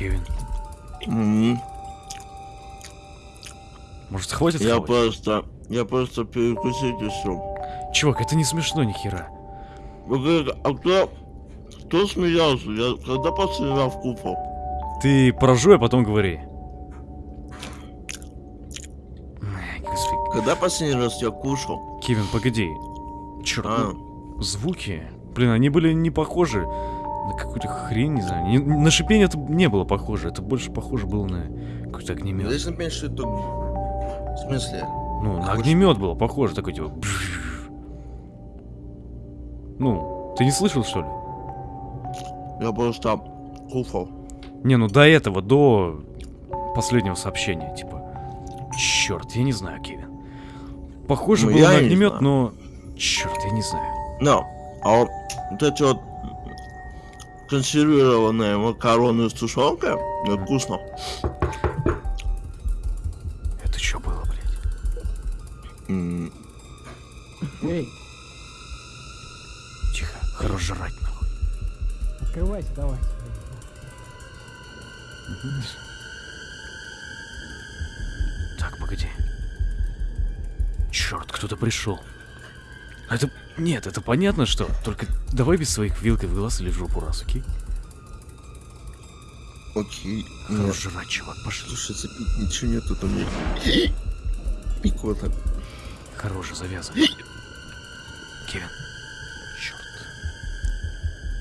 Кевин, М, может хватит Я хавать? просто... Я просто перекусить и все. Чувак, это не смешно ни хера. А кто... Кто смеялся? Я когда последний раз купал? Ты прожуй, а потом говори. Господи. Когда последний раз я кушал? Кевин, погоди. Черт, А, ну, звуки. Блин, они были не похожи на какую-то хрень, не знаю. Не- на шипение это не было похоже. Это больше похоже было на какой-то огнемет. здесь написано, что это... В смысле? Ну, на огнемет было похоже, такой типа. Ну, ты не слышал, что ли? Я просто кушал. Не, ну до этого, до последнего сообщения, типа. Черт, я не знаю, Кевин. Похоже Ну, было на не огнемет, но. Черт, я не знаю. Но, а вот, вот эти вот консервированные макароны с тушенкой, ну, вкусно. Это что было, блядь? М, Эй, Тихо, хорош жрать, нахуй. открывайся, давай. Так, погоди. Черт, кто-то пришел. Это... Нет, это понятно, что. Только давай без своих вилкой в глаз или в жопу раз, окей? Окей. Хорош жрать, чувак, пошли. слушай, запить ничего нету там. Икота. Хорош, завязывай. Кевин. Черт.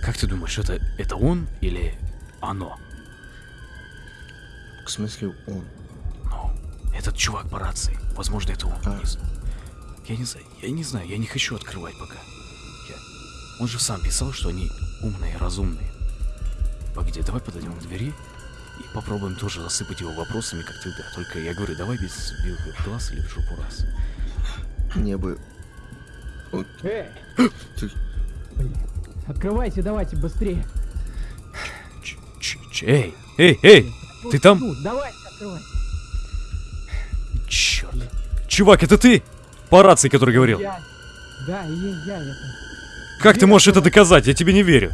Как ты думаешь, это, это он или оно? В смысле он? Ну, этот чувак по рации. Возможно, это он. А. Не знаю. Я не знаю, я не знаю, я не хочу открывать пока. Я... Он же сам писал, что они умные, разумные. Погоди, давай подойдем к двери и попробуем тоже засыпать его вопросами, как тогда. Только я говорю, давай без в глаз или в жопу раз. Не бы. Эй! Блин. Открывайте, давайте, быстрее. Ч- ч- ч- эй, эй, эй! Ты там? давайте, открывайте. Черт. Чувак, это ты? По рации, который говорил. Я... Да, я, я это. Как ты можешь это доказать? Я тебе не верю.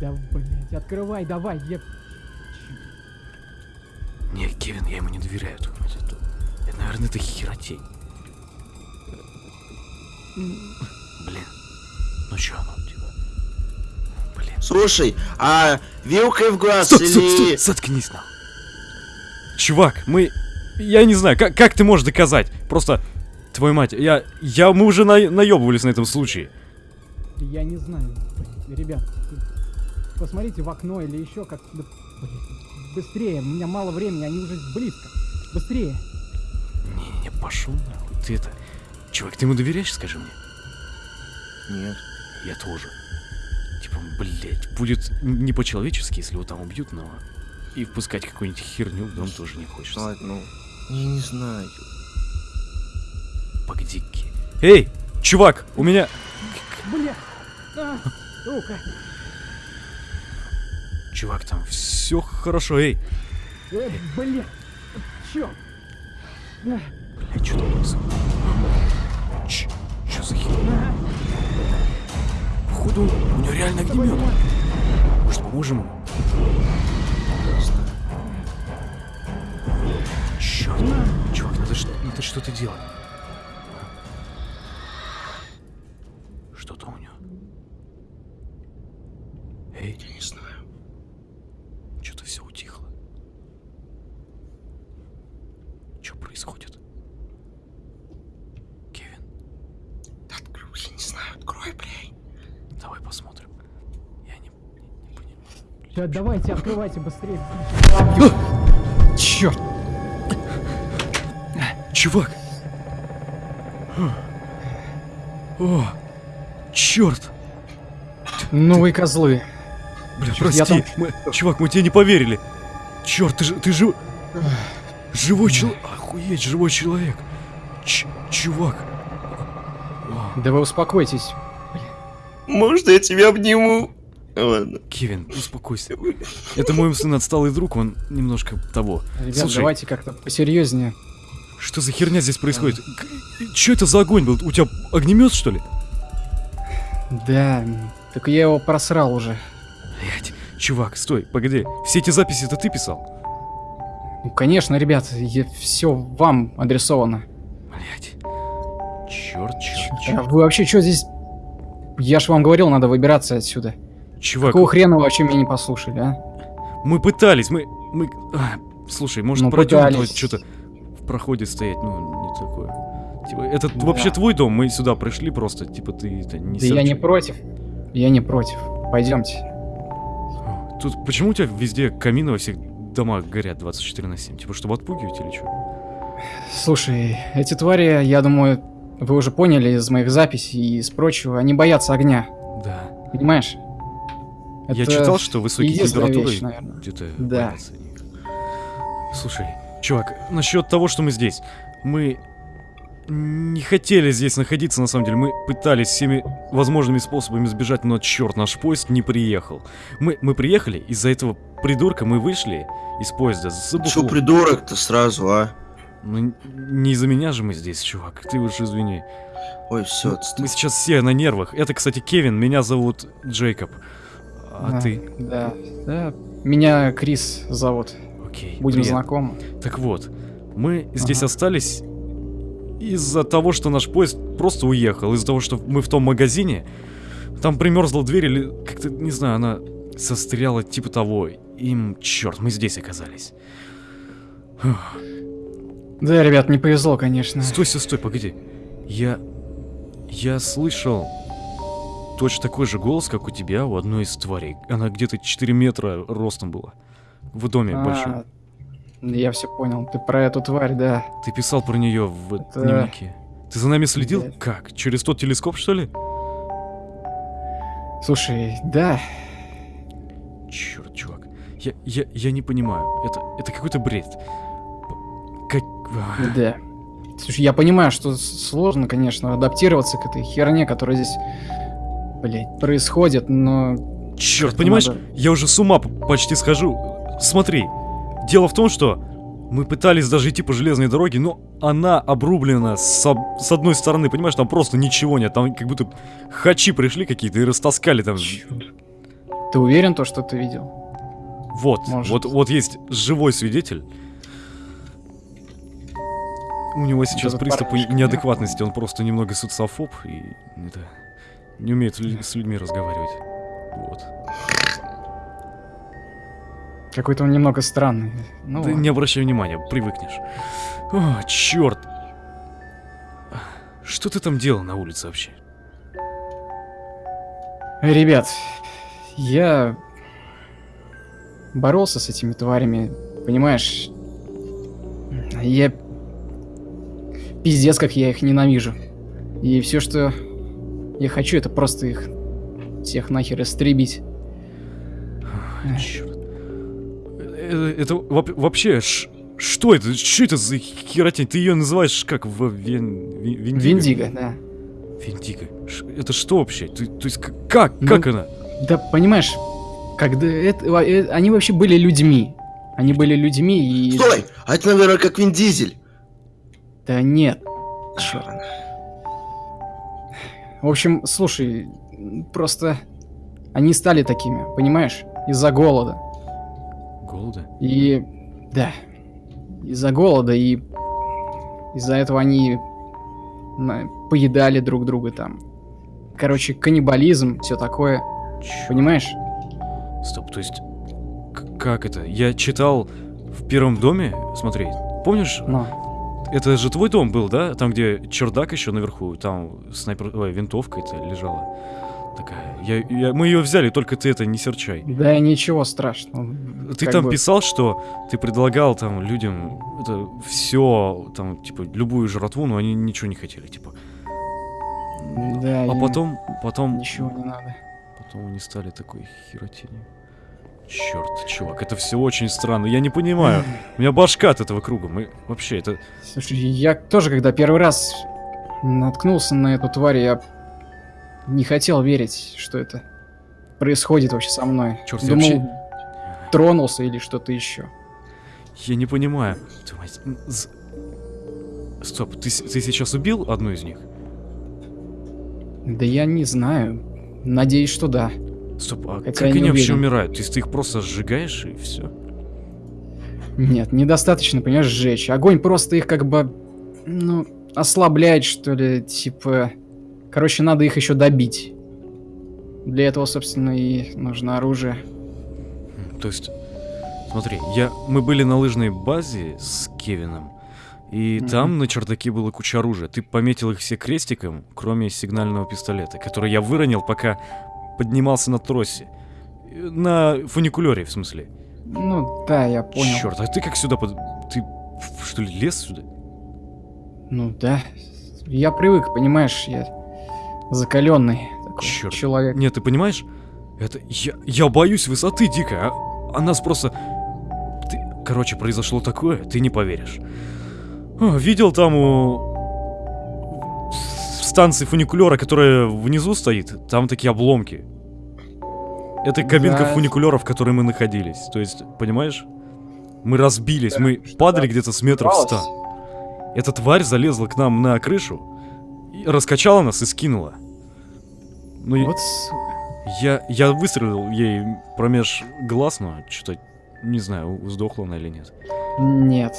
Да, блядь, открывай, давай, я... Не, Кевин, я ему не доверяю. Это, это- это, наверное, это херотень. Блин. Ну чё оно, типа? Блин. Слушай, а вилкой в глаз стой, или... стой, заткнись нам. Чувак, мы... Я не знаю, как, как ты можешь доказать? Просто... Твою мать, я... я мы уже на, наебывались на этом случае. Я не знаю, ребят. Посмотрите в окно или еще как... да, блин, быстрее, у меня мало времени, они уже близко. Быстрее. Не-не, пошел нахуй. Ты это... Чувак, ты ему доверяешь, скажи мне? Нет. Я тоже. Типа, блять, будет не по-человечески, если его там убьют, но и впускать какую-нибудь херню в дом тоже не хочется. Ладно, ну... Я не знаю. Погоди-ки. Эй, чувак, у меня... Бля! А, сука! Чувак, там все хорошо, эй. Э, бля! Чё? А, Блять, что там происходит? Ч, что за херня? Походу, у него реально огнемет. Может, поможем ему? Черт, чувак, надо, надо что-то делать. Эй, Я не знаю. что-то все утихло. Что происходит? Кевин, Открой, я не знаю, открой, блядь. давай посмотрим. Я не, не понимаю. Всё, давайте, открывайте быстрее. Черт! Чувак! О, черт! Ну вы козлы. Бля, я прости, мы- чувак, мы тебе не поверили. Черт, ты же, ты же... Живой человек. Охуеть, живой человек. Ч- чувак. Да вы успокойтесь. Может, я тебя обниму? Ладно. Кевин, успокойся. Это мой сын отсталый друг, он немножко того. Ребят, Слушай, давайте как-то посерьезнее. что за херня здесь происходит? Что это за огонь был? У тебя огнемет, что ли? Да, так я его просрал уже. Чувак, стой, погоди. Все эти записи это ты писал? Ну, конечно, ребят, все вам адресовано. Блять. Черт, черт, А черт. Вы вообще что здесь... Я ж вам говорил, надо выбираться отсюда. Чувак, Какого хрена вы вообще меня не послушали, а? мы пытались, мы... мы... а, слушай, может Ну, что-то в проходе стоять, ну, не такое. Типа, это Да. вообще твой дом, мы сюда пришли просто, типа, ты это не Да я не серчай. против. Я не против. Пойдемте. Тут почему у тебя везде камины во всех домах горят 24 на 7? Типа, чтобы отпугивать или что? Слушай, эти твари, я думаю, вы уже поняли из моих записей и из прочего, они боятся огня. Да. Понимаешь? Я Это читал, что высокие температуры где-то Да. боятся. Слушай, чувак, насчет того, что мы здесь. Мы не хотели здесь находиться, на самом деле. Мы пытались всеми возможными способами сбежать, но черт, наш поезд не приехал. Мы, мы приехали, из-за этого придурка мы вышли из поезда за Чё бухло. придурок-то сразу, а? Ну, не из-за меня же мы здесь, чувак. Ты уж извини. Ой, все, Мы сейчас все на нервах. Это, кстати, Кевин, меня зовут Джейкоб. А Да, ты? Да, да. Меня Крис зовут. Окей. Будем приятно. знакомы. Так вот, мы здесь Ага. остались из-за того, что наш поезд просто уехал, из-за того, что мы в том магазине, там примерзла дверь или как-то, не знаю, она состряла типа того. Им, черт, мы здесь оказались. Фух. Да, ребят, не повезло, конечно. Стой, стой, стой, погоди. Я... Я слышал точно такой же голос, как у тебя, у одной из тварей. Она где-то 4 метра ростом была. В доме А, большом. Я все понял. Ты про эту тварь, да. Ты писал про нее в Это- дневнике. Ты за нами следил? Да. Как? Через тот телескоп, что ли? Слушай, да. Черт, чувак. Я, я, я не понимаю. Это, это какой-то бред. Как... а, Да. Слушай, я понимаю, что сложно, конечно, адаптироваться к этой херне, которая здесь, блядь, происходит, но... Черт, понимаешь, надо- я уже с ума почти схожу. Смотри, дело в том, что мы пытались даже идти по железной дороге, но она обрублена с, об- с одной стороны, понимаешь, там просто ничего нет. Там как будто хачи пришли какие-то и растаскали там. Ты уверен, то, что ты видел? Вот, Может. вот, вот есть живой свидетель. У него сейчас этот приступ парнишка, неадекватности, он просто немного социофоб и это, не умеет с людьми разговаривать. Вот. Какой-то он немного странный. Ну, Ты ладно. не обращай внимания, привыкнешь. О, черт. Что ты там делал на улице вообще? Ребят, я боролся с этими тварями, понимаешь? Я пиздец, как я их ненавижу. И все, что я хочу, это просто их всех нахер истребить. Черт. Э, Это вообще ш- что это? Что это за херотень? Ты ее называешь как в вен, ви- Виндиго? Виндиго, да. Виндиго. Это что вообще? Ты, то есть как? Ну, Как она? Да, понимаешь, когда это, во- э, они вообще были людьми. Они были людьми и... Стой! А это, наверное, как Вин Дизель. Да нет. Чёрт. В общем, слушай, просто они стали такими, понимаешь? Из-за голода. Голода? И да, из-за голода и из-за этого они поедали друг друга там. Короче, каннибализм, все такое, Чё? понимаешь? Стоп, то есть... как это? Я читал в первом доме, смотри, помнишь, Но это же твой дом был, да? Там, где чердак еще наверху, там снайпер... Ой, винтовка это лежала. Такая. Я, я- мы ее взяли, только ты это не серчай. да ничего страшного. Ты Как там бы- писал, что ты предлагал там людям это все, там, типа, любую жратву, но они ничего не хотели, типа. Да, А потом, потом, Ничего не надо. потом они стали такой херотенью. Черт, чувак, это все очень странно. Я не понимаю. У меня башка от этого круга. Мы вообще это. Слушай, я тоже, когда первый раз наткнулся на эту тварь, я не хотел верить, что это происходит вообще со мной. Чёрт, я Думал, вообще- тронулся или что-то еще. Я не понимаю. Стоп, ты, ты сейчас убил одну из них? Да я не знаю. Надеюсь, что да. Стоп, а Хотя как они вообще уверен. умирают? То есть ты их просто сжигаешь и все? Нет, недостаточно, понимаешь, сжечь. Огонь просто их как бы, ну, ослабляет, что ли, типа... Короче, надо их еще добить. Для этого, собственно, и нужно оружие. То есть, смотри, я, мы были на лыжной базе с Кевином, и Мгм. там на чердаке было куча оружия. Ты пометил их все крестиком, кроме сигнального пистолета, который я выронил, пока поднимался на тросе. На фуникулере, в смысле. Ну, да, я понял. Черт, а ты как сюда под... Ты что ли лез сюда? Ну, да. Я привык, понимаешь, я закаленный такой Чёрт. человек. Нет, ты понимаешь? Это... Я, я боюсь высоты дико, а, а нас просто... Ты... Короче, произошло такое, ты не поверишь. О, видел там у... станции фуникулера, которая внизу стоит, там такие обломки. Это кабинка Да. фуникулера, в которой мы находились. То есть, понимаешь? Мы разбились, Да, мы падали где-то с метров ста. Эта тварь залезла к нам на крышу, и раскачала нас и скинула. Ну, и- Вот сука. я, я выстрелил ей промеж глаз, но что-то, не знаю, сдохла она или нет. Нет.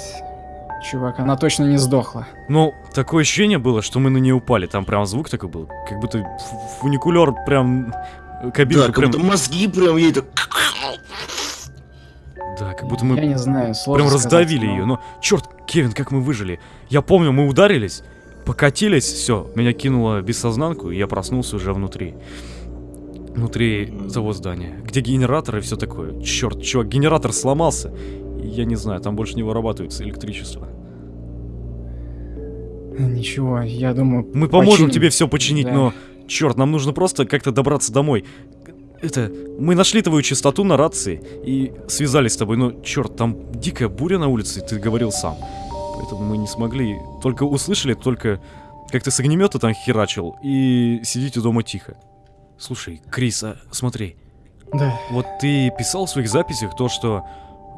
Чувак, она точно не сдохла. Но такое ощущение было, что мы на нее упали. Там прям звук такой был. Как будто фуникулер прям... э, Кабинка Да, как прям... будто мозги прям ей так... Да, как будто Я мы не знаю, сложно прям сказать, раздавили но- ее. Но, черт, Кевин, как мы выжили. Я помню, мы ударились, покатились, все, меня кинуло без сознанку, и я проснулся уже внутри. Внутри того здания, где генератор и все такое. Черт, чувак, генератор сломался. Я не знаю, там больше не вырабатывается электричество. Ничего, я думаю... Мы поможем починим. тебе все починить, Да. но черт, нам нужно просто как-то добраться домой. Это, мы нашли твою частоту на рации и связались с тобой, но черт, там дикая буря на улице, ты говорил сам. Поэтому мы не смогли, только услышали, только как ты с огнемета там херачил и сидите дома тихо. Слушай, Крис, а смотри, Да. вот ты писал в своих записях то, что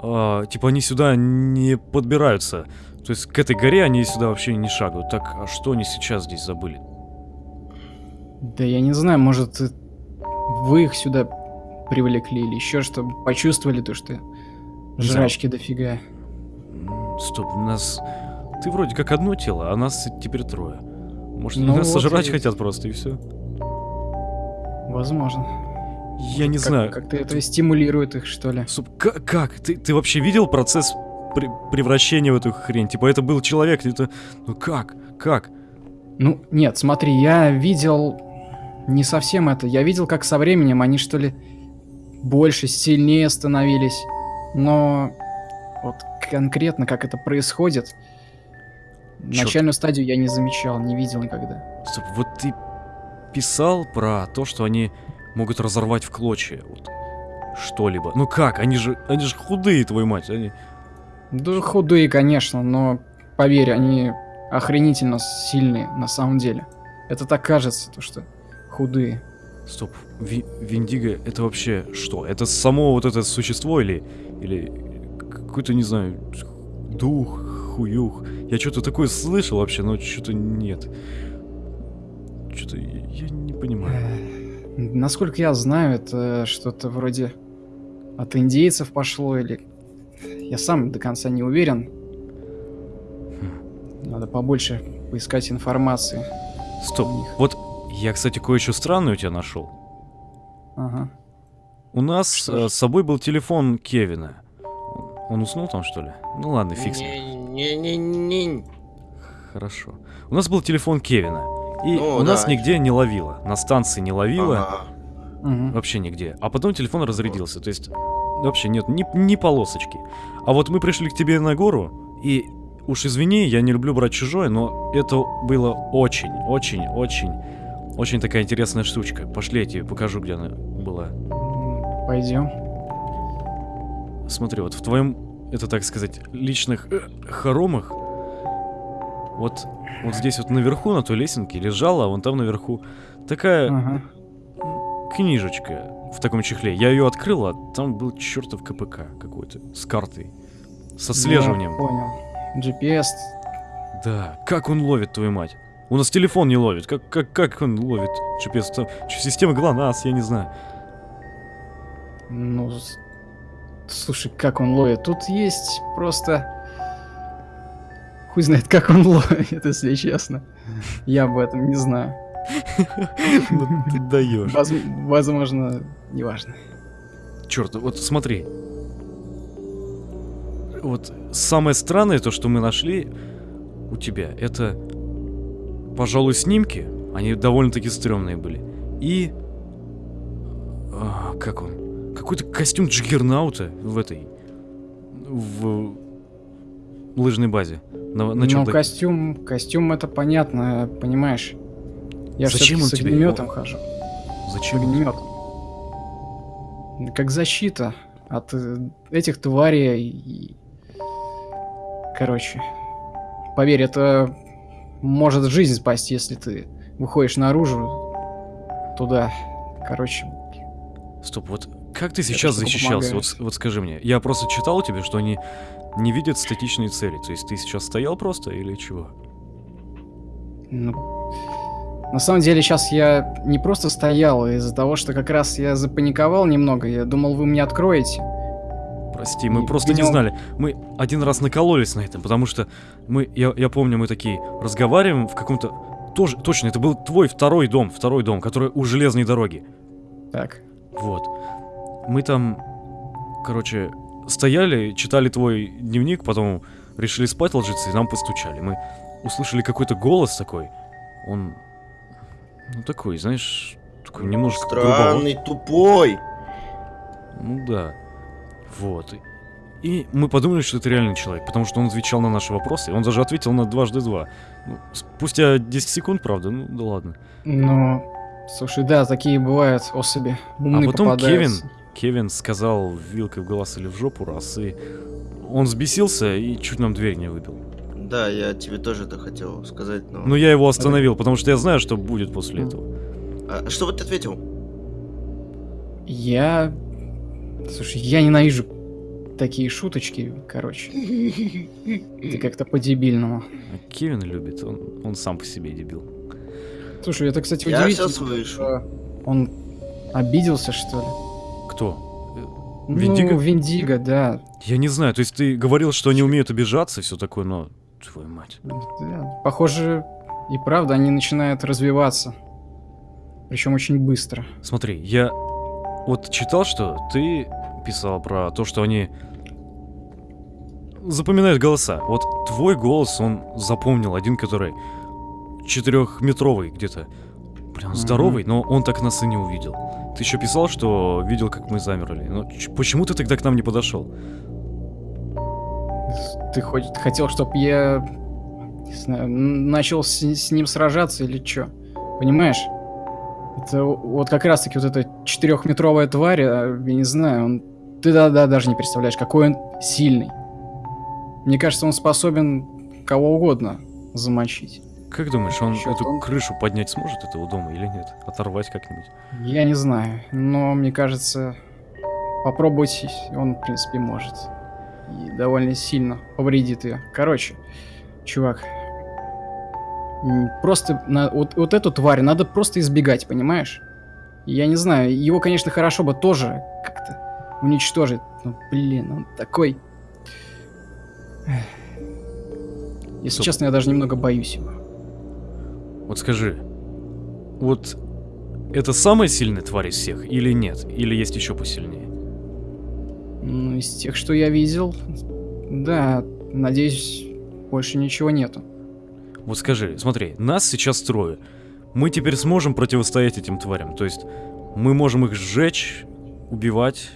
а, типа они сюда не подбираются. То есть к этой горе они сюда вообще не шагают. Так, а что они сейчас здесь забыли? Да я не знаю, может, э, вы их сюда привлекли или еще чтобы почувствовали то, что жрачки дофига. Стоп, нас... Ты вроде как одно тело, а нас теперь трое. Может, Ну нас вот сожрать и- хотят просто, и все? Возможно. Я не Как- знаю. Как-то это стимулирует их, что ли. Стоп, ка- как? Ты, ты вообще видел процесс пре- превращения в эту хрень? Типа, это был человек, это... Ну как? Как? Ну, нет, смотри, я видел не совсем это. Я видел, как со временем они, что ли, больше, сильнее становились. Но конкретно, как это происходит, Чёрт. начальную стадию я не замечал, не видел никогда. Стоп, вот ты писал про то, что они могут разорвать в клочья вот что-либо. Ну как? Они же, они же худые, твою мать. Они... Да худые, конечно, но поверь, они охренительно сильные на самом деле. Это так кажется, то что худые. Стоп, Ви- Виндиго это вообще что? Это само вот это существо или... Или какой-то, не знаю, дух, хуюх? Я что-то такое слышал вообще, но что-то нет. Что-то я, я не понимаю. Э, Насколько я знаю, это что-то вроде от индейцев пошло или... Я сам до конца не уверен. Надо побольше поискать информации. Стоп, вот я, кстати, кое-что странное у тебя нашел. Ага. У нас э, с собой был телефон Кевина. Он уснул там, что ли? Ну ладно, фиг с ним. Не-не-не. Хорошо. У нас был телефон Кевина. И Ну, у нас да. нигде не ловило. На станции не ловило. Ага. Вообще нигде. А потом телефон разрядился. То есть вообще нет ни, ни полосочки. А вот мы пришли к тебе на гору, и уж извини, я не люблю брать чужое, но это было очень, очень, очень, очень такая интересная штучка. Пошли, я тебе покажу, где она была. Пойдем. Смотри, вот в твоем, это так сказать, личных э, хоромах, вот, вот здесь вот наверху на той лесенке лежала, а вон там наверху такая Ага. книжечка в таком чехле. Я ее открыл, а там был чертов КПК какой-то с картой. С отслеживанием. Я понял. GPS. Да, как он ловит, твою мать? У нас телефон не ловит. Как, как, как он ловит GPS? Там, система ГЛОНАСС, я не знаю. Ну, слушай, как он ловит? Тут есть просто... Хуй знает, как он ловит, если честно. Я об этом не знаю. Ну ты даешь. Воз- Возможно, неважно. Черт, вот смотри. Вот самое странное, то, что мы нашли у тебя, это, пожалуй, снимки. Они довольно-таки стрёмные были. И... а, как он? Какой-то костюм Джиггернаута в этой... В лыжной базе. На, на Ну, чердаке. костюм, костюм это понятно, понимаешь. Я Зачем он с тебе? огнеметом хожу. С Зачем? он? огнеметом. Как защита от э, этих тварей. Короче. Поверь, это может жизнь спасти, если ты выходишь наружу туда. Короче, Стоп, вот как ты сейчас защищался? Вот, вот скажи мне. Я просто читал тебе, что они не видят статичные цели. То есть ты сейчас стоял просто или чего? Ну, на самом деле сейчас я не просто стоял а из-за того, что как раз я запаниковал немного. Я думал, вы мне откроете. Прости, мы И просто не видел- знали. Мы один раз накололись на этом, потому что мы, я, я помню, мы такие разговариваем в каком-то... Тоже, точно, это был твой второй дом, второй дом, который у железной дороги. Так. Вот. Мы там, короче, стояли, читали твой дневник, потом решили спать ложиться, и нам постучали. Мы услышали какой-то голос такой. Он, ну такой, знаешь, такой немножко грубоват. Странный, тупой. Ну да. Вот. И мы подумали, что это реальный человек, потому что он отвечал на наши вопросы. и Он даже ответил на дважды два. Ну, спустя 10 секунд, правда, ну да ладно. Ну, слушай, да, такие бывают особи. Умные а потом попадаются. Кевин, Кевин сказал вилкой в глаз или в жопу раз, и он взбесился и чуть нам дверь не выбил. Да, я тебе тоже это хотел сказать, но... Но я его остановил, потому что я знаю, что будет после этого. А что вот ты ответил? Я... Слушай, я ненавижу такие шуточки, короче. Это как-то по-дебильному. А Кевин любит, он, он сам по себе дебил. Слушай, это, кстати, Я удивительно. всё слышу. что Он обиделся, что ли? Кто? Виндиго? Ну, Виндиго, да. Я не знаю, то есть ты говорил, что они умеют обижаться и все такое, но... Твою мать. Да, Похоже, и правда, они начинают развиваться. Причем очень быстро. Смотри, я вот читал, что ты писал про то, что они запоминают голоса. Вот твой голос он запомнил, один, который четырехметровый где-то. Прям здоровый, но он так нас и не увидел. Ты еще писал, что видел, как мы замерли. Но ч- почему ты тогда к нам не подошел? Ты хоть хотел, чтобы я не знаю, начал с, с ним сражаться или что? Понимаешь? Это вот как раз-таки вот эта четырехметровая тварь, а, я не знаю, он... Ты да-да даже не представляешь, какой он сильный. Мне кажется, он способен кого угодно замочить. Как думаешь, он эту он- крышу поднять сможет этого дома или нет? Оторвать как-нибудь? Я не знаю, но мне кажется, попробовать он, в принципе, может. И довольно сильно повредит ее. Короче, чувак, просто на, вот, вот эту тварь надо просто избегать, понимаешь? Я не знаю, его, конечно, хорошо бы тоже как-то уничтожить, но, блин, он такой... Если Стоп. честно, я даже немного боюсь его. Вот скажи, вот это самая сильная тварь из всех или нет? Или есть еще посильнее? Ну, из тех, что я видел, да, надеюсь, больше ничего нету. Вот скажи, смотри, нас сейчас трое. Мы теперь сможем противостоять этим тварям. То есть мы можем их сжечь, убивать,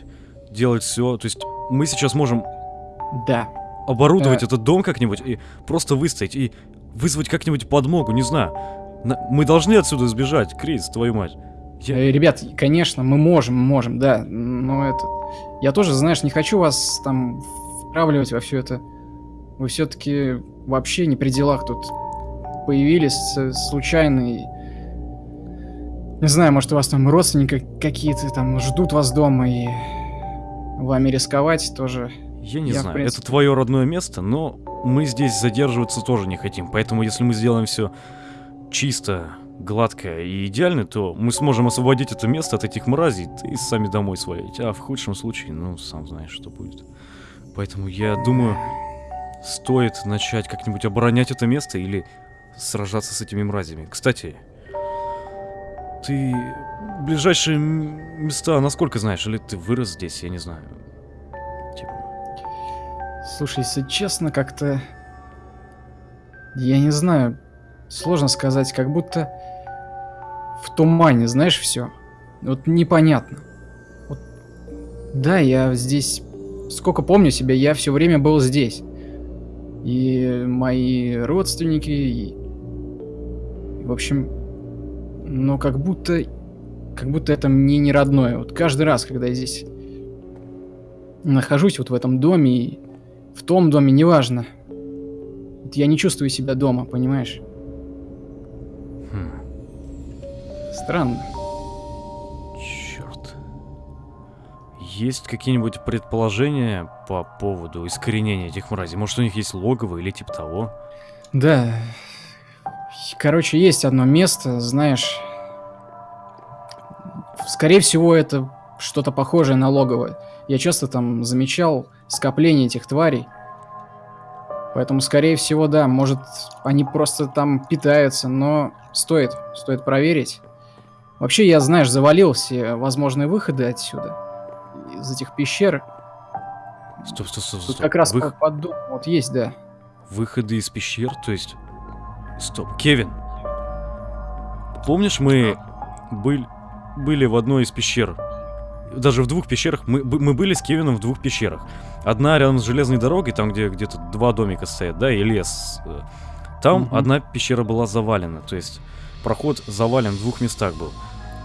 делать все. То есть мы сейчас можем Да. оборудовать Э. этот дом как-нибудь и просто выстоять и вызвать как-нибудь подмогу, не знаю. На- Мы должны отсюда сбежать, Крис, твою мать. Я- Ребят, конечно, мы можем, можем, да, но это... Я тоже, знаешь, не хочу вас там вправливать во все это. Вы все-таки вообще не при делах тут появились э, случайно и... Не знаю, может, у вас там родственники какие-то там ждут вас дома и вами рисковать тоже. Я не Я, знаю, принципе- это твое родное место, но мы здесь задерживаться тоже не хотим. Поэтому, если мы сделаем все чисто, гладкая и идеальная, то мы сможем освободить это место от этих мразей и сами домой свалить. А в худшем случае, ну, сам знаешь, что будет. Поэтому я думаю, стоит начать как-нибудь оборонять это место или сражаться с этими мразями. Кстати, ты ближайшие места насколько знаешь? Или ты вырос здесь, я не знаю. Типа, Слушай, если честно, как-то... Я не знаю, сложно сказать, как будто в тумане, знаешь, все. Вот непонятно. Вот, да, я здесь... Сколько помню себя, я все время был здесь. И мои родственники, и... В общем, но как будто... Как будто это мне не родное. Вот каждый раз, когда я здесь нахожусь вот в этом доме и в том доме, неважно. Вот я не чувствую себя дома, понимаешь? Хм, Странно. черт. Есть какие-нибудь предположения по поводу искоренения этих мразей? Может, у них есть логово или типа того? Да. Короче, есть одно место, знаешь. Скорее всего, это что-то похожее на логово. Я часто там замечал скопление этих тварей. Поэтому, скорее всего, да, может, они просто там питаются, но стоит, стоит проверить. Вообще, я, знаешь, завалил все возможные выходы отсюда. Из этих пещер. Стоп, стоп, стоп, Тут стоп. как раз по- под домом вот есть, да. Выходы из пещер, то есть... Стоп, Кевин. Помнишь, мы были, были в одной из пещер? Даже в двух пещерах. Мы, мы были с Кевином в двух пещерах. Одна рядом с железной дорогой, там, где где-то два домика стоят, да, и лес. э. Там Мгм. одна пещера была завалена, то есть проход завален в двух местах был.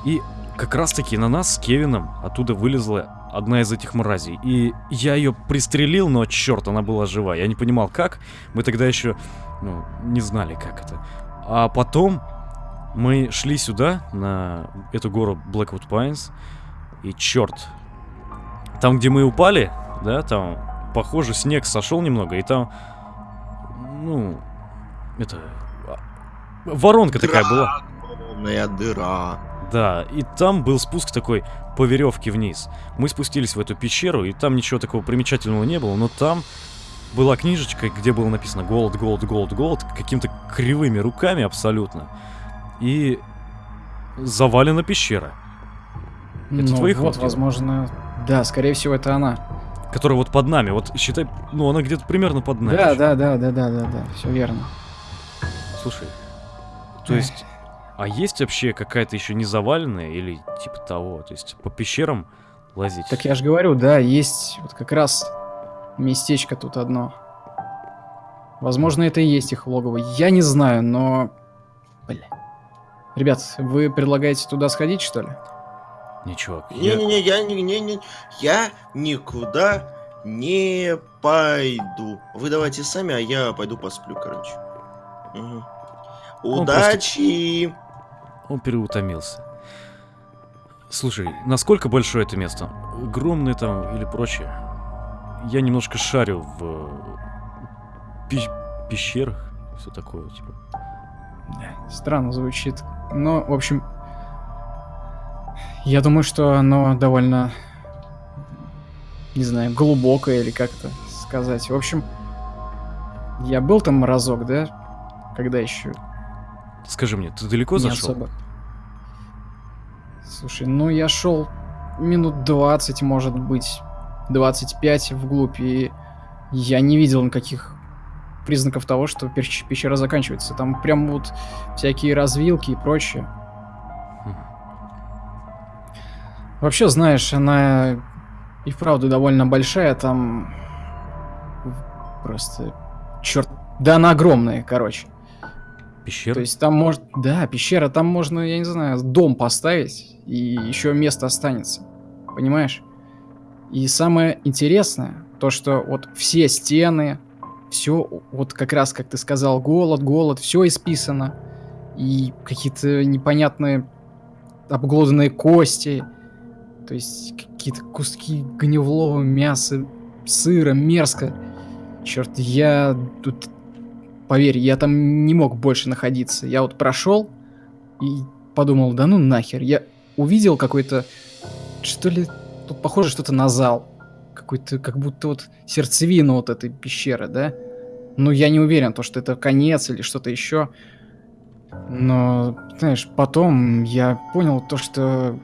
И как раз-таки на нас с Кевином оттуда вылезла одна из этих мразей. И я ее пристрелил, но черт, она была жива. Я не понимал, как. Мы тогда еще, ну, не знали, как это. А потом мы шли сюда, на эту гору Blackwood Pines, и черт, там, где мы упали, да, там, похоже, снег сошел немного, и там, ну, это, а, воронка такая была. Огромная дыра. Да, и там был спуск такой по веревке вниз. Мы спустились в эту пещеру, и там ничего такого примечательного не было, но там была книжечка, где было написано «Голод, голод, голод, голод», какими-то кривыми руками абсолютно. И завалена пещера, Это ну, твоих вот, возможно, да, скорее всего, это она. Которая вот под нами. Вот считай, ну она где-то примерно под нами. Да, ещё. да, да, да, да, да, да, все верно. Слушай, то есть, а есть вообще какая-то еще не заваленная или типа того? То есть по пещерам лазить? Так я же говорю, да, есть вот как раз местечко тут одно. Возможно, это и есть их логово. Я не знаю, но... Бля. Ребят, вы предлагаете туда сходить, что ли? Не, чувак, я- Не-не-не, я не, не, не, я никуда не пойду. Вы давайте сами, а я пойду посплю, короче. Мгм. Он Удачи! Он переутомился. Слушай, насколько большое это место? Огромное там или прочее? Я немножко шарю в э, пи- пещерах, все такое, типа. Странно звучит. Но, в общем... Я думаю, что оно довольно... Не знаю, глубокое или как это сказать. В общем, я был там разок, да? Когда еще Скажи мне, ты далеко не зашел? особо. Слушай, ну я шел минут 20, может быть, 25 вглубь, и я не видел никаких признаков того, что пещ- пещера заканчивается. Там прям вот всякие развилки и прочее. Вообще, знаешь, она и вправду довольно большая, там просто черт, да она огромная, короче. Пещера? То есть там может, да, пещера, там можно, я не знаю, дом поставить, и еще место останется. Понимаешь? И самое интересное, то что вот все стены, все, вот как раз, как ты сказал, голод, голод, все исписано. И какие-то непонятные обглоданные кости, то есть какие-то куски гневлого мяса, сыра, мерзко. Черт, я тут Поверь, я там не мог больше находиться. Я вот прошел, И подумал, да ну нахер. Я увидел какой-то, что ли, тут похоже что-то на зал. Какой-то, как будто вот сердцевина вот этой пещеры, да? Ну, я не уверен, то, что это конец или что-то еще. Но, знаешь, потом я понял то, что...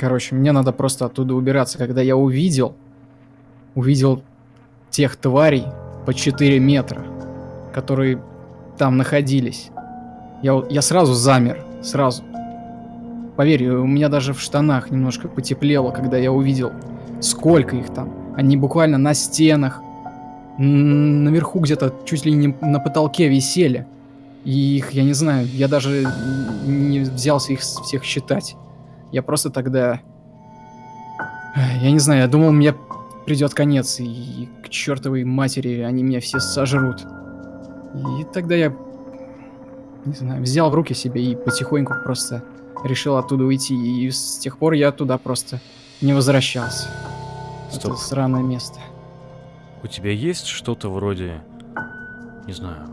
Короче, мне надо просто оттуда убираться. Когда я увидел, увидел тех тварей по 4 метра, которые там находились. Я, я сразу замер, сразу. Поверь, у меня даже в штанах немножко потеплело, когда я увидел, сколько их там. Они буквально на стенах, наверху где-то чуть ли не на потолке висели. И их, я не знаю, я даже не взялся их всех считать. Я просто тогда... Я не знаю, я думал, мне придет конец, и к чертовой матери они меня все сожрут. И тогда я, не знаю, взял в руки себе и потихоньку просто решил оттуда уйти. И с тех пор я туда просто не возвращался. Стоп. Это сраное место. У тебя есть что-то вроде, не знаю,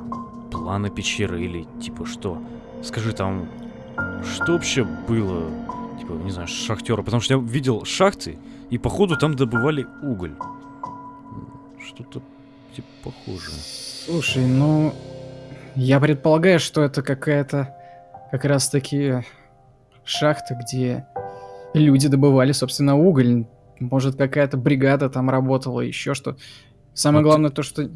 плана пещеры или типа что? Скажи там, что вообще было, типа, не знаю, шахтера? Потому что я видел шахты, и походу там добывали уголь. Что-то типа похожее. Слушай, ну, я предполагаю, что это какая-то как раз-таки шахта, где люди добывали, собственно, уголь. Может, какая-то бригада там работала, еще что. Самое Вот. главное то, что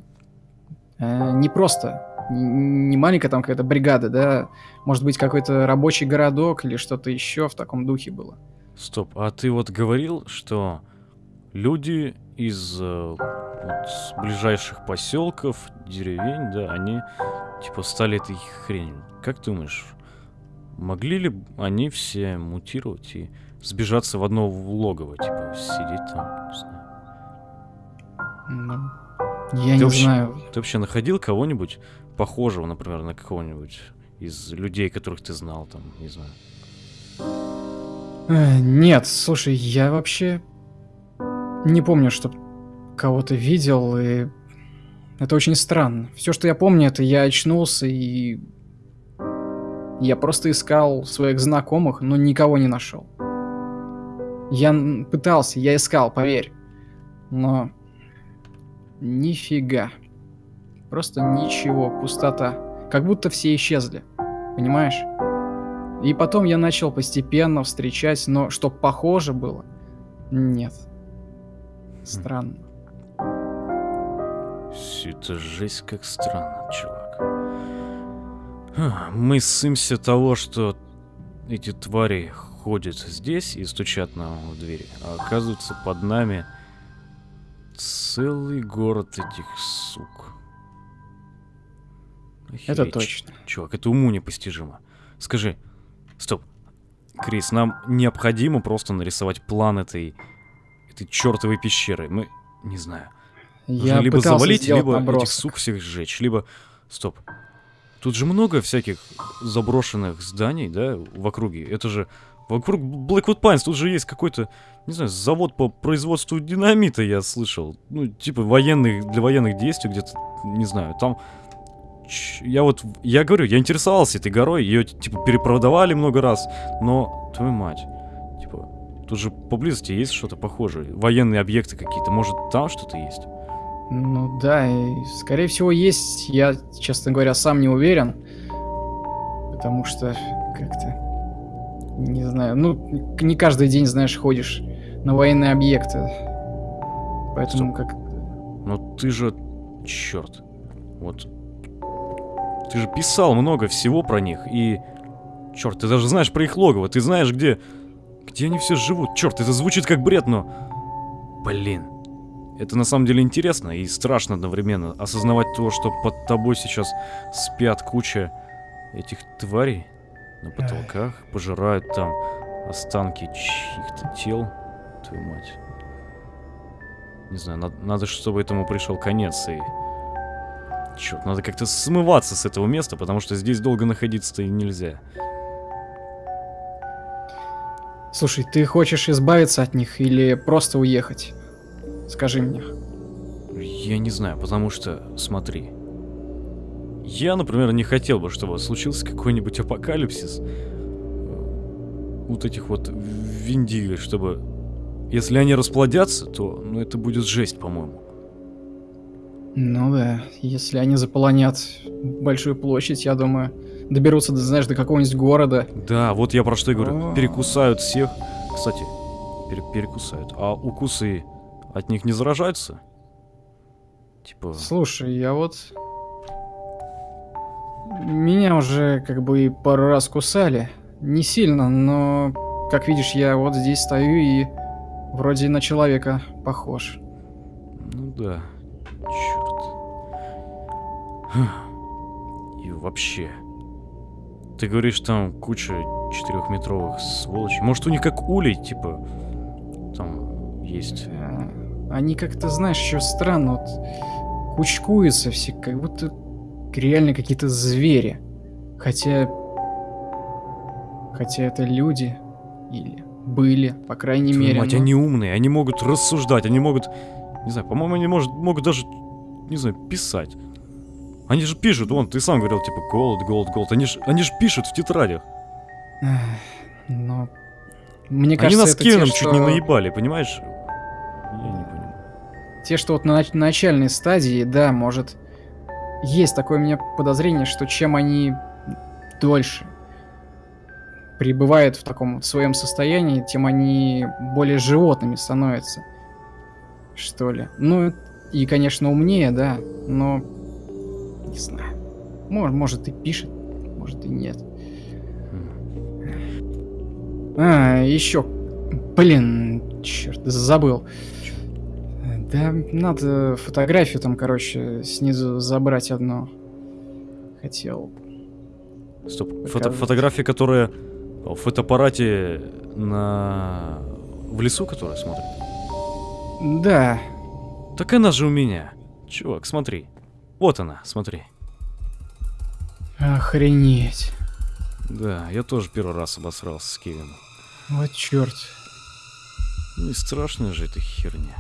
э, не просто, не маленькая там какая-то бригада, да, может быть, какой-то рабочий городок или что-то еще в таком духе было. Стоп, а ты вот говорил, что люди из э, вот ближайших поселков, деревень, да, они типа стали этой хренью. Как думаешь, могли ли они все мутировать и сбежаться в одно логово, типа сидеть там, не знаю. Ну, я Ты не вообще- знаю. Ты вообще находил кого-нибудь похожего, например, на кого-нибудь из людей, которых ты знал, там, не знаю. Э, Нет, слушай, я вообще не помню, что кого-то видел, и это очень странно. Все, что я помню, это я очнулся и я просто искал своих знакомых, но никого не нашел. Я пытался, я искал, поверь, но нифига, просто ничего, пустота, как будто все исчезли, понимаешь? И потом я начал постепенно встречать, но что похоже было, нет. Странно. Это жесть как странно, чувак. Ха, Мы ссымся того, что эти твари ходят здесь и стучат нам в двери, а оказывается под нами целый город этих сук. Это точно. Чувак, это уму непостижимо. Скажи, стоп, Крис, нам необходимо просто нарисовать план этой, этой чертовой пещеры. Мы, не знаю, Я либо завалить, либо этих набросок. сук всех сжечь, либо... Стоп. Тут же много всяких заброшенных зданий, да, в округе. Это же... Вокруг Blackwood Pines тут же есть какой-то, не знаю, завод по производству динамита, я слышал. Ну, типа военных, для военных действий где-то, не знаю, там... Я вот, я говорю, я интересовался этой горой, ее, типа, перепродавали много раз, но, твою мать, типа, тут же поблизости есть что-то похожее, военные объекты какие-то, может, там что-то есть? Ну да, скорее всего есть. Я, честно говоря, сам не уверен. Потому что как-то... Не знаю. Ну, не каждый день, знаешь, ходишь на военные объекты. Поэтому как... Но ты же, черт, вот, ты же писал много всего про них, и, черт, ты даже знаешь про их логово, ты знаешь, где, где они все живут, черт, это звучит как бред, но, блин, это на самом деле интересно и страшно одновременно, осознавать то, что под тобой сейчас спят куча этих тварей на потолках, пожирают там останки чьих-то тел, твою мать. Не знаю, надо, надо, чтобы этому пришел конец и... Черт, надо как-то смываться с этого места, потому что здесь долго находиться-то и нельзя. Слушай, ты хочешь избавиться от них или просто уехать? Скажи мне. Я не знаю, потому что, смотри, Я, например, не хотел бы, чтобы случился какой-нибудь апокалипсис. э, Вот этих вот виндиго, чтобы... Если они расплодятся, то ну, это будет жесть, по-моему. Ну да, если они заполонят большую площадь, я думаю, доберутся, до, знаешь, до какого-нибудь города. Да, вот я про что и говорю. О. Перекусают всех. Кстати, пере- перекусают. А укусы от них не заражаются? Типа... Слушай, я вот... Меня уже как бы и пару раз кусали. Не сильно, но, как видишь, я вот здесь стою и вроде на человека похож. Ну да. Черт. И вообще. Ты говоришь, там куча четырехметровых сволочей. Может, у них как улей, типа. Там есть. Э, Они как-то, знаешь, еще странно вот кучкуются все, как будто реально какие-то звери. Хотя... Хотя это люди. Или были, по крайней Твою мере. мать, но- они умные, они могут рассуждать, они могут. Не знаю, по-моему, они может, могут даже. Не знаю, писать. Они же пишут, вон, ты сам говорил, типа, голод, голод, голод. Они же они ж пишут в тетрадях. Но... Мне Они кажется, нас это те, Кевином чуть не что- наебали, понимаешь? Я не понимаю. Те, что вот на нач- начальной стадии, да, может... Есть такое у меня подозрение, что чем они дольше пребывают в таком вот своем состоянии, тем они более животными становятся. Что ли. Ну, и, конечно, умнее, да, но... Не знаю. Может, может и пишет, может и нет. Хм. А, еще. Блин, черт, забыл. Да, надо фотографию там, короче, снизу забрать одну. Хотел. Стоп. Фото- фотография, которая в фотоаппарате на... В лесу, которая смотрит? Да, Так она же у меня. Чувак, смотри. Вот она, смотри. охренеть. Да, я тоже первый раз обосрался с Кевином. Вот черт. Не страшная же эта херня.